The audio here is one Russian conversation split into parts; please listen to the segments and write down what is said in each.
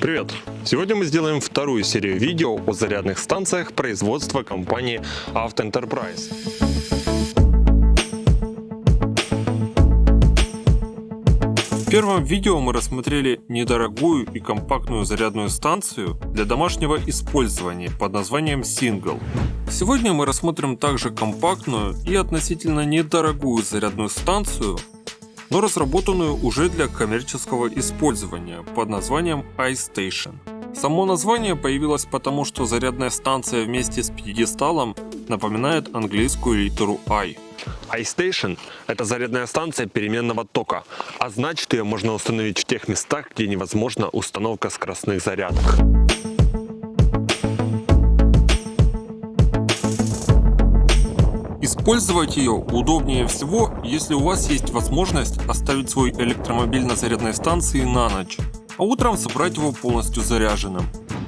Привет! Сегодня мы сделаем вторую серию видео о зарядных станциях производства компании Auto Enterprise. В первом видео мы рассмотрели недорогую и компактную зарядную станцию для домашнего использования под названием Single. Сегодня мы рассмотрим также компактную и относительно недорогую зарядную станцию, но разработанную уже для коммерческого использования под названием iStation. Само название появилось потому, что зарядная станция вместе с пьедесталом напоминает английскую литеру I. iStation – это зарядная станция переменного тока, а значит ее можно установить в тех местах, где невозможна установка скоростных зарядок. Использовать ее удобнее всего, если у вас есть возможность оставить свой электромобиль на зарядной станции на ночь, а утром собрать его полностью заряженным.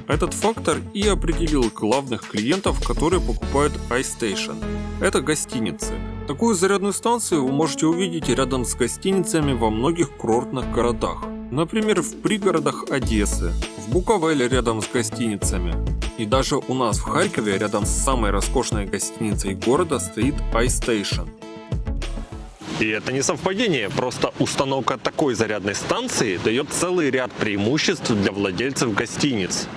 Этот фактор и определил главных клиентов, которые покупают iStation. Это гостиницы. Такую зарядную станцию вы можете увидеть рядом с гостиницами во многих курортных городах. Например, в пригородах Одессы, в Буковеле рядом с гостиницами. И даже у нас в Харькове рядом с самой роскошной гостиницей города стоит iStation. И это не совпадение, просто установка такой зарядной станции дает целый ряд преимуществ для владельцев гостиниц.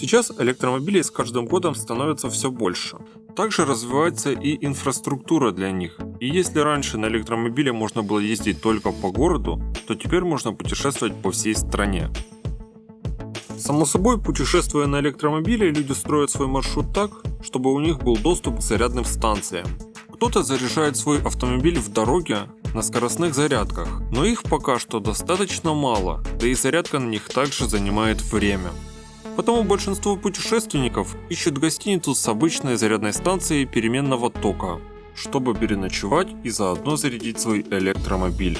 Сейчас электромобилей с каждым годом становится все больше. Также развивается и инфраструктура для них. И если раньше на электромобиле можно было ездить только по городу, то теперь можно путешествовать по всей стране. Само собой, путешествуя на электромобиле, люди строят свой маршрут так, чтобы у них был доступ к зарядным станциям. Кто-то заряжает свой автомобиль в дороге на скоростных зарядках, но их пока что достаточно мало, да и зарядка на них также занимает время. Потому большинство путешественников ищут гостиницу с обычной зарядной станцией переменного тока, чтобы переночевать и заодно зарядить свой электромобиль.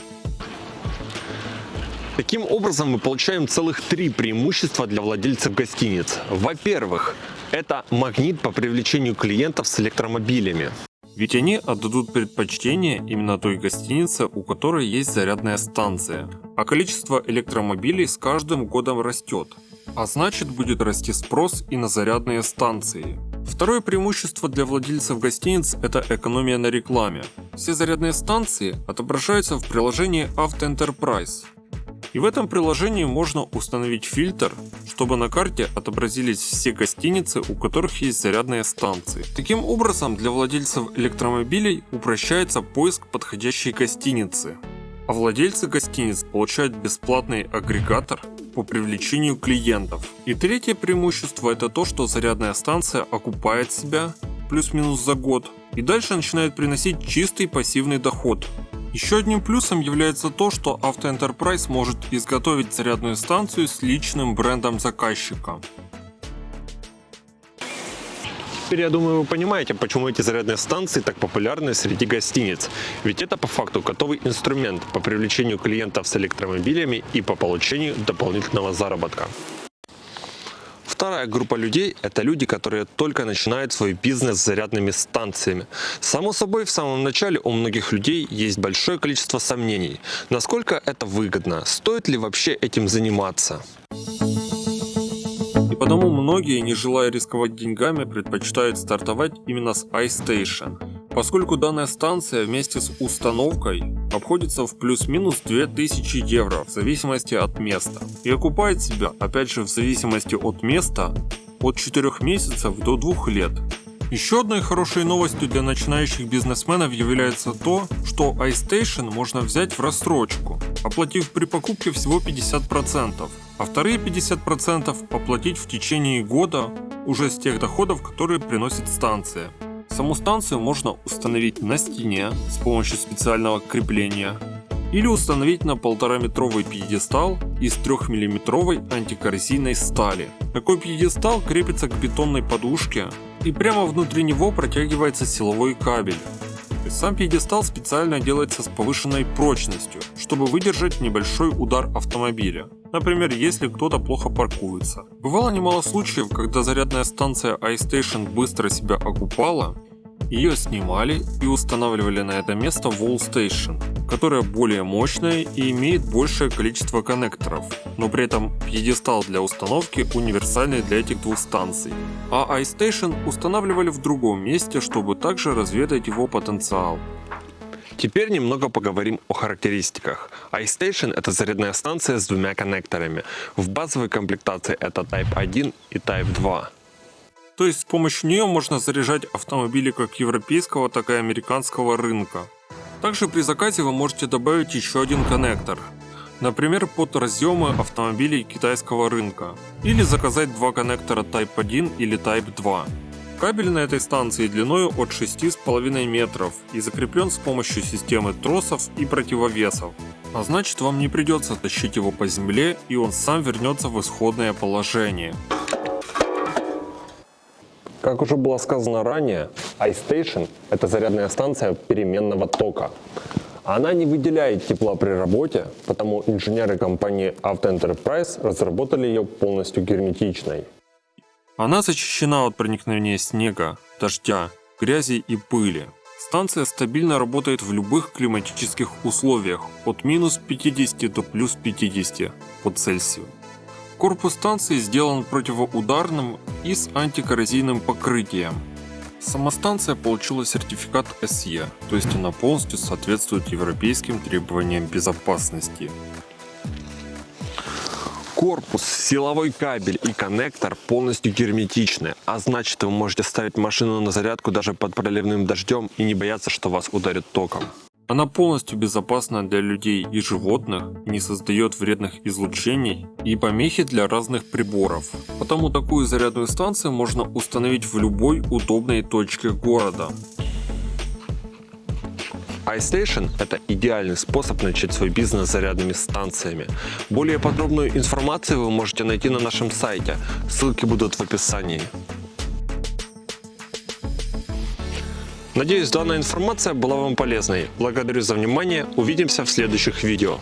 Таким образом мы получаем целых три преимущества для владельцев гостиниц. Во-первых, это магнит по привлечению клиентов с электромобилями. Ведь они отдадут предпочтение именно той гостинице, у которой есть зарядная станция. А количество электромобилей с каждым годом растет. А значит будет расти спрос и на зарядные станции. Второе преимущество для владельцев гостиниц – это экономия на рекламе. Все зарядные станции отображаются в приложении Auto Enterprise. И в этом приложении можно установить фильтр, чтобы на карте отобразились все гостиницы, у которых есть зарядные станции. Таким образом, для владельцев электромобилей упрощается поиск подходящей гостиницы. А владельцы гостиниц получают бесплатный агрегатор по привлечению клиентов. И третье преимущество это то, что зарядная станция окупает себя плюс-минус за год и дальше начинает приносить чистый пассивный доход. Еще одним плюсом является то, что Auto Enterprise может изготовить зарядную станцию с личным брендом заказчика. Теперь, я думаю, вы понимаете, почему эти зарядные станции так популярны среди гостиниц. Ведь это по факту готовый инструмент по привлечению клиентов с электромобилями и по получению дополнительного заработка. Вторая группа людей – это люди, которые только начинают свой бизнес с зарядными станциями. Само собой, в самом начале у многих людей есть большое количество сомнений. Насколько это выгодно? Стоит ли вообще этим заниматься? И потому многие, не желая рисковать деньгами, предпочитают стартовать именно с iStation, поскольку данная станция вместе с установкой обходится в плюс-минус 2000 евро в зависимости от места и окупает себя, опять же в зависимости от места, от 4 месяцев до 2 лет. Еще одной хорошей новостью для начинающих бизнесменов является то, что iStation можно взять в рассрочку, оплатив при покупке всего 50%, а вторые 50% оплатить в течение года уже с тех доходов, которые приносит станция. Саму станцию можно установить на стене с помощью специального крепления или установить на 1,5-метровый пьедестал из 3-миллиметровой антикоррозийной стали. Такой пьедестал крепится к бетонной подушке и прямо внутри него протягивается силовой кабель. Сам пьедестал специально делается с повышенной прочностью, чтобы выдержать небольшой удар автомобиля. Например, если кто-то плохо паркуется. Бывало немало случаев, когда зарядная станция iStation быстро себя окупала, Ее снимали и устанавливали на это место Wall Station, которая более мощная и имеет большее количество коннекторов, но при этом пьедестал для установки универсальный для этих двух станций. А iStation устанавливали в другом месте, чтобы также разведать его потенциал. Теперь немного поговорим о характеристиках. iStation это зарядная станция с двумя коннекторами. В базовой комплектации это Type 1 и Type 2. То есть с помощью нее можно заряжать автомобили как европейского, так и американского рынка. Также при заказе вы можете добавить еще один коннектор. Например, под разъемы автомобилей китайского рынка. Или заказать два коннектора Type 1 или Type 2. Кабель на этой станции длиной от 6,5 метров и закреплен с помощью системы тросов и противовесов. А значит вам не придется тащить его по земле и он сам вернется в исходное положение. Как уже было сказано ранее, iStation – это зарядная станция переменного тока. Она не выделяет тепла при работе, потому инженеры компании Auto Enterprise разработали ее полностью герметичной. Она защищена от проникновения снега, дождя, грязи и пыли. Станция стабильно работает в любых климатических условиях от минус 50 до плюс 50 по Цельсию. Корпус станции сделан противоударным и с антикоррозийным покрытием. Сама станция получила сертификат SE, то есть она полностью соответствует европейским требованиям безопасности. Корпус, силовой кабель и коннектор полностью герметичны, а значит вы можете ставить машину на зарядку даже под проливным дождем и не бояться, что вас ударит током. Она полностью безопасна для людей и животных, не создает вредных излучений и помехи для разных приборов. Потому такую зарядную станцию можно установить в любой удобной точке города iStation – это идеальный способ начать свой бизнес зарядными станциями. Более подробную информацию вы можете найти на нашем сайте, ссылки будут в описании. Надеюсь, данная информация была вам полезной. Благодарю за внимание, увидимся в следующих видео.